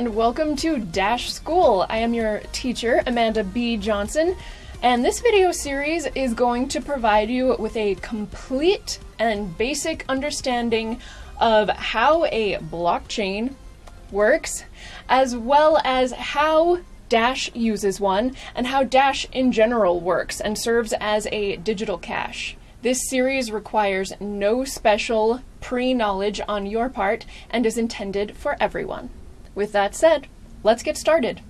and welcome to Dash School. I am your teacher, Amanda B. Johnson, and this video series is going to provide you with a complete and basic understanding of how a blockchain works, as well as how Dash uses one, and how Dash in general works and serves as a digital cash. This series requires no special pre-knowledge on your part and is intended for everyone. With that said, let's get started.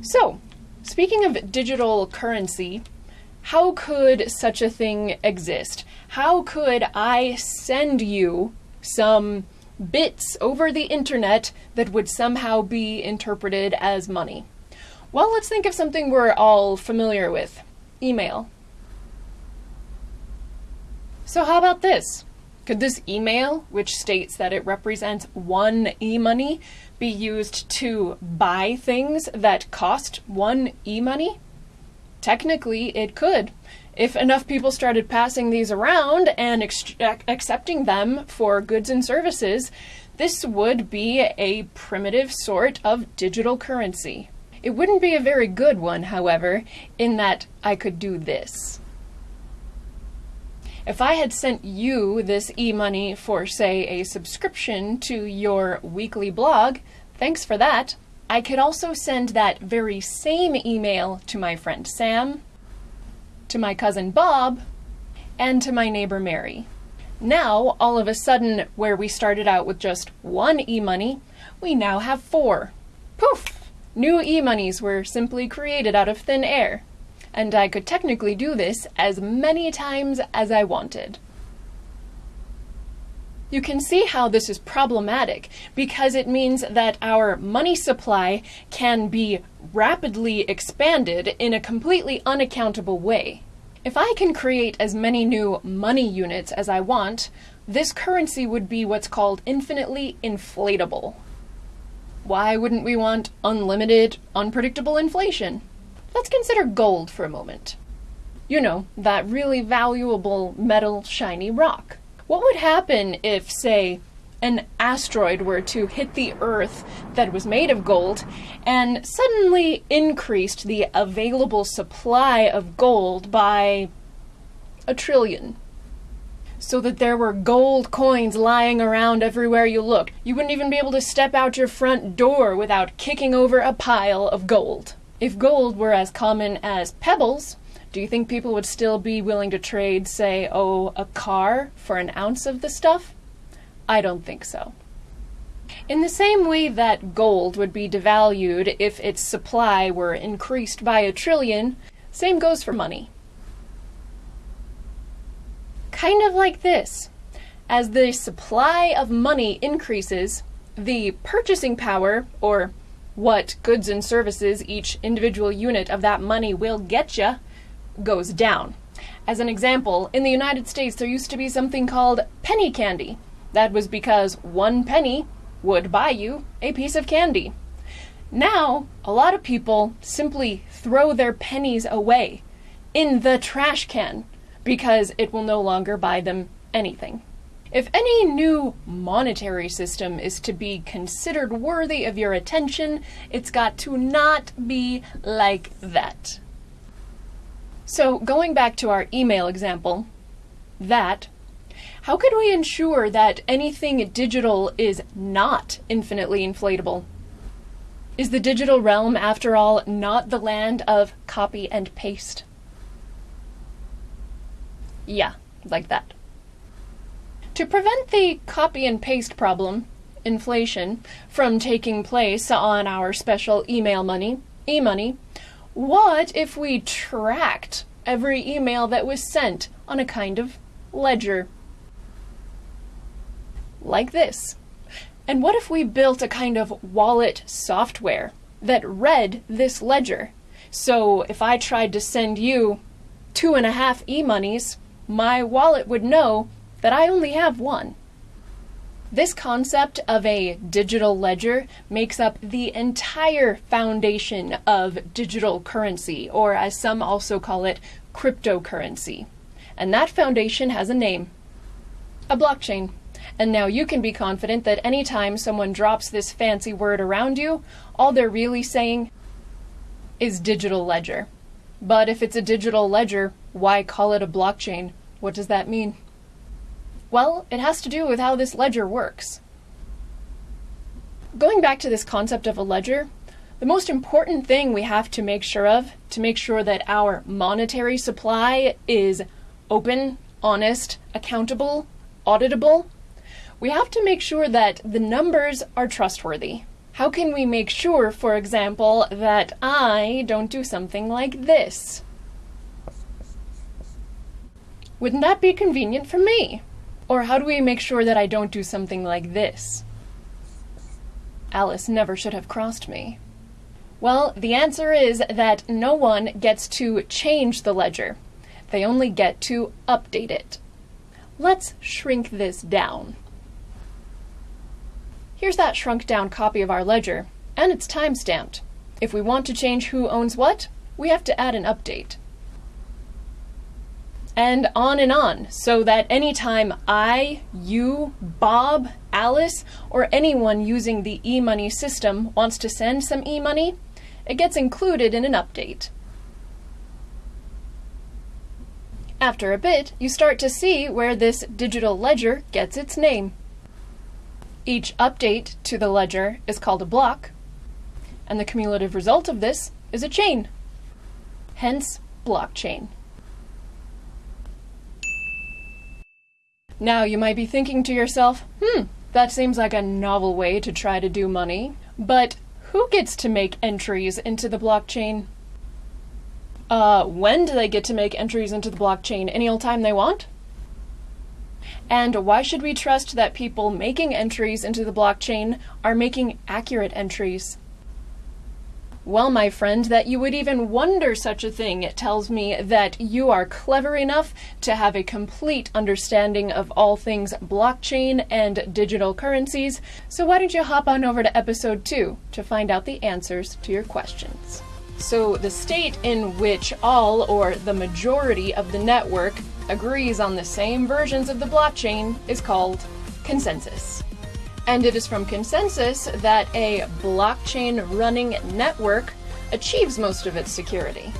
So, speaking of digital currency, how could such a thing exist? How could I send you some bits over the internet that would somehow be interpreted as money? Well, let's think of something we're all familiar with email. So, how about this? Could this email, which states that it represents one e-money, be used to buy things that cost one e-money? Technically, it could. If enough people started passing these around and accepting them for goods and services, this would be a primitive sort of digital currency. It wouldn't be a very good one, however, in that I could do this. If I had sent you this e-money for, say, a subscription to your weekly blog, thanks for that, I could also send that very same email to my friend Sam, to my cousin Bob, and to my neighbor Mary. Now, all of a sudden, where we started out with just one e-money, we now have four. Poof! New e-monies were simply created out of thin air and I could technically do this as many times as I wanted. You can see how this is problematic because it means that our money supply can be rapidly expanded in a completely unaccountable way. If I can create as many new money units as I want, this currency would be what's called infinitely inflatable. Why wouldn't we want unlimited, unpredictable inflation? Let's consider gold for a moment. You know, that really valuable metal shiny rock. What would happen if, say, an asteroid were to hit the Earth that was made of gold and suddenly increased the available supply of gold by a trillion? So that there were gold coins lying around everywhere you looked. You wouldn't even be able to step out your front door without kicking over a pile of gold. If gold were as common as pebbles, do you think people would still be willing to trade, say, oh, a car for an ounce of the stuff? I don't think so. In the same way that gold would be devalued if its supply were increased by a trillion, same goes for money. Kind of like this. As the supply of money increases, the purchasing power, or what goods and services each individual unit of that money will get you goes down. As an example, in the United States there used to be something called penny candy. That was because one penny would buy you a piece of candy. Now, a lot of people simply throw their pennies away in the trash can because it will no longer buy them anything. If any new monetary system is to be considered worthy of your attention, it's got to not be like that. So going back to our email example, that, how could we ensure that anything digital is not infinitely inflatable? Is the digital realm, after all, not the land of copy and paste? Yeah, like that. To prevent the copy and paste problem, inflation, from taking place on our special email money, e-money, what if we tracked every email that was sent on a kind of ledger? Like this. And what if we built a kind of wallet software that read this ledger? So if I tried to send you two and a half e-monies, my wallet would know that I only have one. This concept of a digital ledger makes up the entire foundation of digital currency, or as some also call it, cryptocurrency. And that foundation has a name, a blockchain. And now you can be confident that anytime someone drops this fancy word around you, all they're really saying is digital ledger. But if it's a digital ledger, why call it a blockchain? What does that mean? Well, it has to do with how this ledger works. Going back to this concept of a ledger, the most important thing we have to make sure of to make sure that our monetary supply is open, honest, accountable, auditable, we have to make sure that the numbers are trustworthy. How can we make sure, for example, that I don't do something like this? Wouldn't that be convenient for me? Or how do we make sure that I don't do something like this? Alice never should have crossed me. Well, the answer is that no one gets to change the ledger. They only get to update it. Let's shrink this down. Here's that shrunk down copy of our ledger, and it's time stamped. If we want to change who owns what, we have to add an update. And on and on, so that anytime I, you, Bob, Alice, or anyone using the e-money system wants to send some e-money, it gets included in an update. After a bit, you start to see where this digital ledger gets its name. Each update to the ledger is called a block, and the cumulative result of this is a chain, hence blockchain. Now you might be thinking to yourself, hmm, that seems like a novel way to try to do money, but who gets to make entries into the blockchain? Uh, when do they get to make entries into the blockchain? Any old time they want? And why should we trust that people making entries into the blockchain are making accurate entries? Well, my friend, that you would even wonder such a thing it tells me that you are clever enough to have a complete understanding of all things blockchain and digital currencies. So why don't you hop on over to episode 2 to find out the answers to your questions. So, the state in which all or the majority of the network agrees on the same versions of the blockchain is called consensus. And it is from consensus that a blockchain running network achieves most of its security.